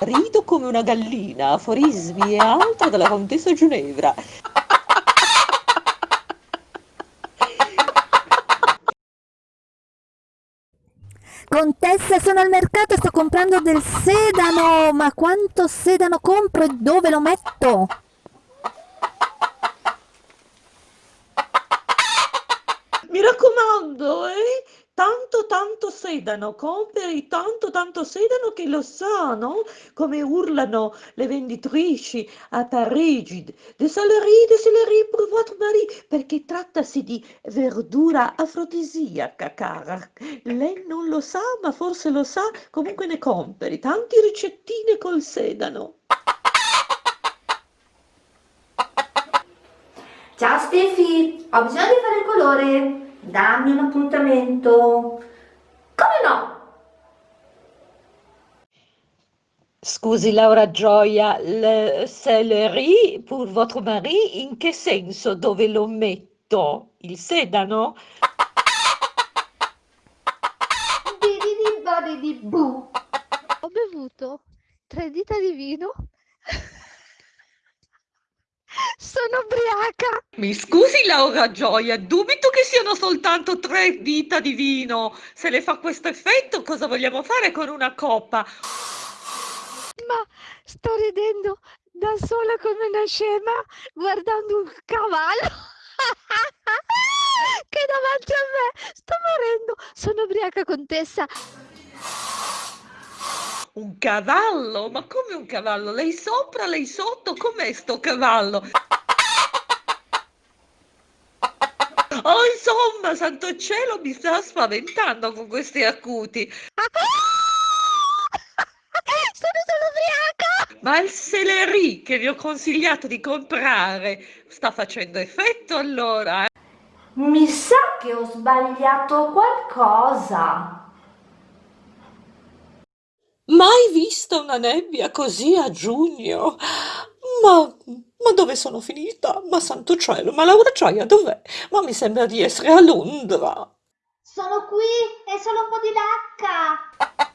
Rido come una gallina, aforismi e altro della contessa Ginevra. Contessa, sono al mercato, sto comprando del sedano, ma quanto sedano compro e dove lo metto? Mi raccomando, eh? Sedano, compri tanto tanto sedano che lo sanno come urlano le venditrici a Parigi. De céleri, de céleri pour votre mari, perché trattasi di verdura afrodisiaca, cara. Lei non lo sa, ma forse lo sa, comunque ne compri. Tanti ricettine col sedano. Ciao Stefi, ho bisogno di fare il colore. Dammi un appuntamento. Come no? Scusi Laura Gioia, le céleri pour votre mari, in che senso? Dove lo metto? Il sedano? Badidi bu. Ho bevuto tre dita di vino. Sono ubriaca. Mi scusi Laura Gioia, dubito che siano soltanto tre dita di vino. Se le fa questo effetto, cosa vogliamo fare con una coppa? Ma sto ridendo da sola come una scema guardando un cavallo che è davanti a me. Sto morendo. Sono ubriaca, contessa. Un cavallo? Ma come un cavallo? Lei sopra, lei sotto? Com'è sto cavallo? Oh, insomma, santo cielo, mi sta spaventando con questi acuti. Sono solo ubriaca. Ma il celery che vi ho consigliato di comprare sta facendo effetto allora? eh? Mi sa che ho sbagliato qualcosa. Mai vista una nebbia così a giugno? Ma, ma dove sono finita? Ma santo cielo, ma Laura Gioia dov'è? Ma mi sembra di essere a Londra. Sono qui, è solo un po' di lacca.